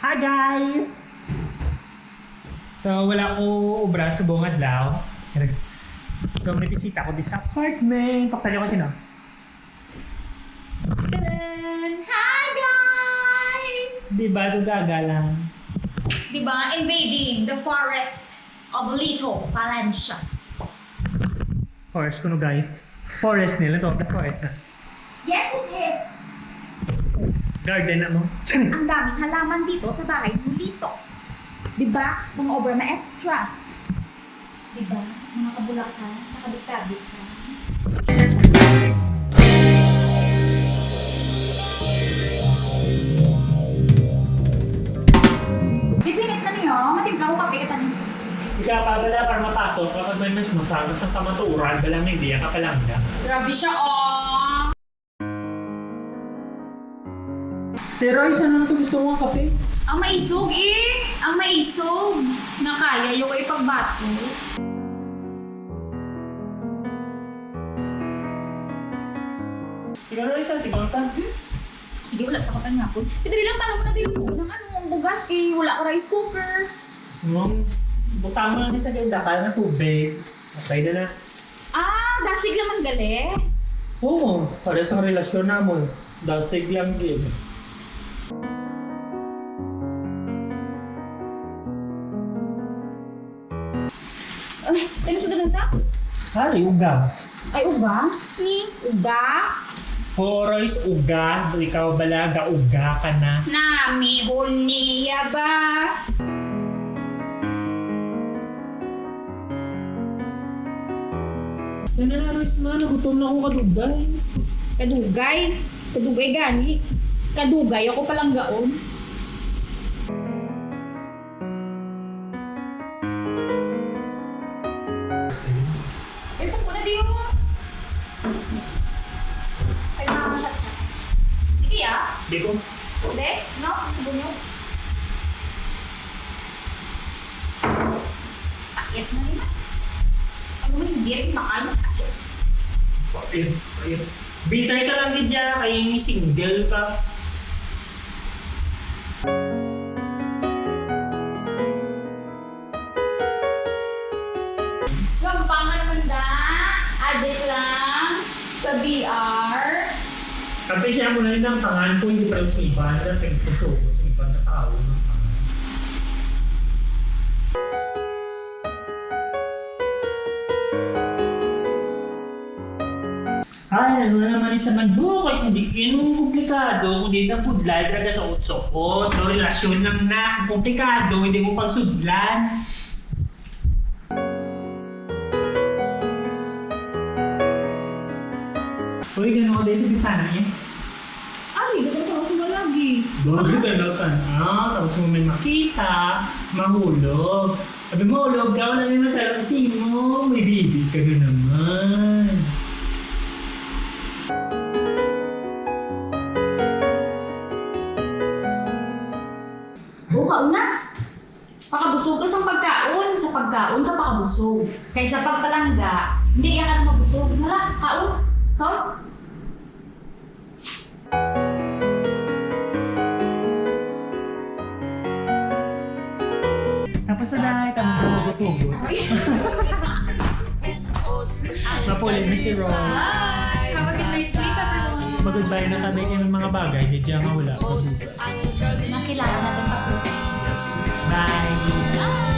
Hi guys! So wala ko ubra sa buong adlaw. So may bisita ko di sa apartment. Pakitali ko sino. Tadaan! Hi guys! Di ba gaga lang? Diba, invading the forest of Lito, Valencia. Forest kuno guys. Forest nila to. The forest na. Garden na mo. Ang daming halaman dito sa bahay ng Lito. Diba, mga obra maestra. Diba, mga kabulakan, nakabit-kabit ka. Bisinit na niyo, matimpla ko kape kita niyo. Ikapabala para mapasok kapag may mas masagos ng kamaturan, balang may diya ka palang na. Grabe siya, oh! Pero isa na ito gusto mo ang kape. Ang maisog eh! Ang maisog! Na kaya yung ipagbato. Siguro isa, tigong ta. Sige, wala pa kapag hapon. Tidali lang para mo na bilhin ko ng ano, ang bugas eh. Wala ko rice cooker. Mom, butang mo na din sa ganda ka na tubig. Okay na na. Ah, dasig naman gali. Oo, para sa relasyon namon. Dasig lang din. Ay, sa doon ta? Hari, uga. Ay, uga? Ni? Uga? Horoys, uga. Ikaw balaga, uga ka na. Nami, huniya ba? Yan na nagutom na ako kadugay. Kadugay? Kadugay gani? Kadugay ako palang gaon. Eh, pag ko na diyo. Ay, nakakasat-sat. Sige ah. Di ko. Hindi? No? Subo nyo. Pakit na nila. Ano mo yung beer? Bakal mo pakit. Ayun, ayun. Bitay ka lang din dyan, kaya single ka. Kapag siya mo na rin ang pangan ko, hindi pa sa iba, na pinagpuso ko sa iba na tao. Ay, ano na naman isa man bukay, hindi yun komplikado, kundi na budlay talaga sa utsokot. So, relasyon lang na, komplikado, hindi mo pagsudlan. Uy, gano'n ka din sa bintana niya. Ay, dapat ako sila lagi. Bago ka ka na, tapos mo may makita, mahulog. Sabi mo, hulog ka, wala may masarap kasi mo, may baby ka na naman. Bukaw na. Pakabusog ka sa pagkaon. Sa pagkaon ka pakabusog. Kaysa pagpalangga, hindi ka na mabusog. Hala, kaon. Come. Tapos na dahil kami gugutugot. Napulin ni si Ron. Have a good night sleep everyone. Mag-goodbye na kami ng mga bagay. Hindi siya mahula. Makilala na itong tapos. Bye! Bye!